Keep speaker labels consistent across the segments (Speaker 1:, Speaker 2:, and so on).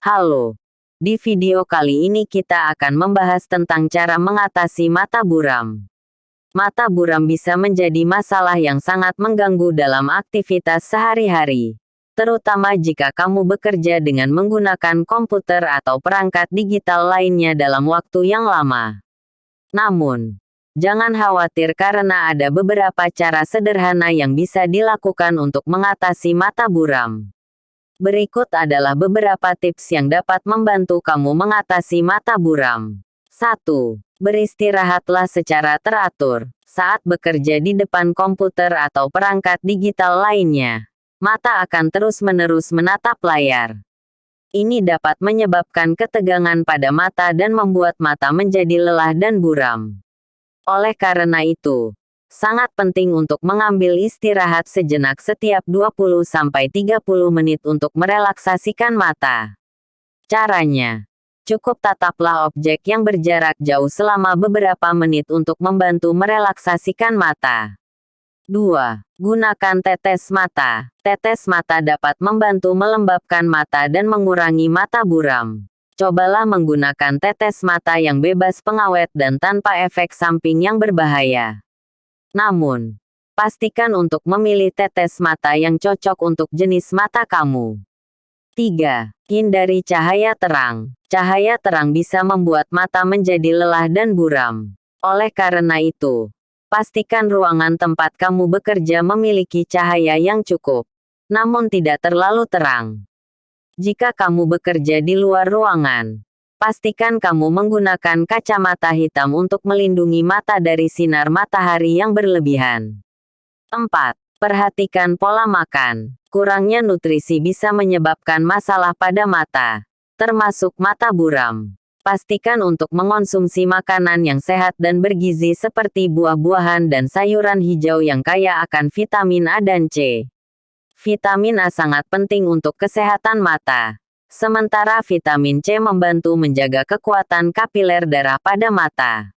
Speaker 1: Halo. Di video kali ini kita akan membahas tentang cara mengatasi mata buram. Mata buram bisa menjadi masalah yang sangat mengganggu dalam aktivitas sehari-hari. Terutama jika kamu bekerja dengan menggunakan komputer atau perangkat digital lainnya dalam waktu yang lama. Namun, jangan khawatir karena ada beberapa cara sederhana yang bisa dilakukan untuk mengatasi mata buram. Berikut adalah beberapa tips yang dapat membantu kamu mengatasi mata buram. 1. Beristirahatlah secara teratur. Saat bekerja di depan komputer atau perangkat digital lainnya, mata akan terus-menerus menatap layar. Ini dapat menyebabkan ketegangan pada mata dan membuat mata menjadi lelah dan buram. Oleh karena itu, sangat penting untuk mengambil istirahat sejenak setiap 20-30 menit untuk merelaksasikan mata. Caranya, cukup tataplah objek yang berjarak jauh selama beberapa menit untuk membantu merelaksasikan mata. 2. Gunakan tetes mata. Tetes mata dapat membantu melembabkan mata dan mengurangi mata buram. Cobalah menggunakan tetes mata yang bebas pengawet dan tanpa efek samping yang berbahaya. Namun, pastikan untuk memilih tetes mata yang cocok untuk jenis mata kamu. 3. Hindari cahaya terang. Cahaya terang bisa membuat mata menjadi lelah dan buram. Oleh karena itu, pastikan ruangan tempat kamu bekerja memiliki cahaya yang cukup, namun tidak terlalu terang. Jika kamu bekerja di luar ruangan, Pastikan kamu menggunakan kacamata hitam untuk melindungi mata dari sinar matahari yang berlebihan. 4. Perhatikan pola makan. Kurangnya nutrisi bisa menyebabkan masalah pada mata, termasuk mata buram. Pastikan untuk mengonsumsi makanan yang sehat dan bergizi seperti buah-buahan dan sayuran hijau yang kaya akan vitamin A dan C. Vitamin A sangat penting untuk kesehatan mata. Sementara vitamin C membantu menjaga kekuatan kapiler darah pada mata.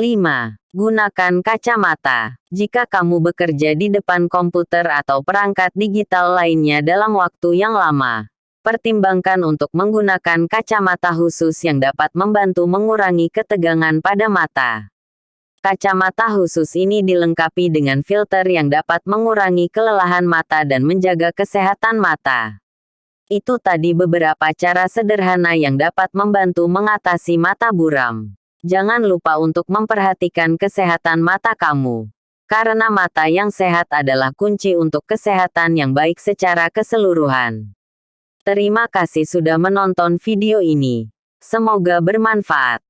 Speaker 1: 5. Gunakan kacamata. Jika kamu bekerja di depan komputer atau perangkat digital lainnya dalam waktu yang lama, pertimbangkan untuk menggunakan kacamata khusus yang dapat membantu mengurangi ketegangan pada mata. Kacamata khusus ini dilengkapi dengan filter yang dapat mengurangi kelelahan mata dan menjaga kesehatan mata. Itu tadi beberapa cara sederhana yang dapat membantu mengatasi mata buram. Jangan lupa untuk memperhatikan kesehatan mata kamu. Karena mata yang sehat adalah kunci untuk kesehatan yang baik secara keseluruhan. Terima kasih sudah menonton video ini. Semoga bermanfaat.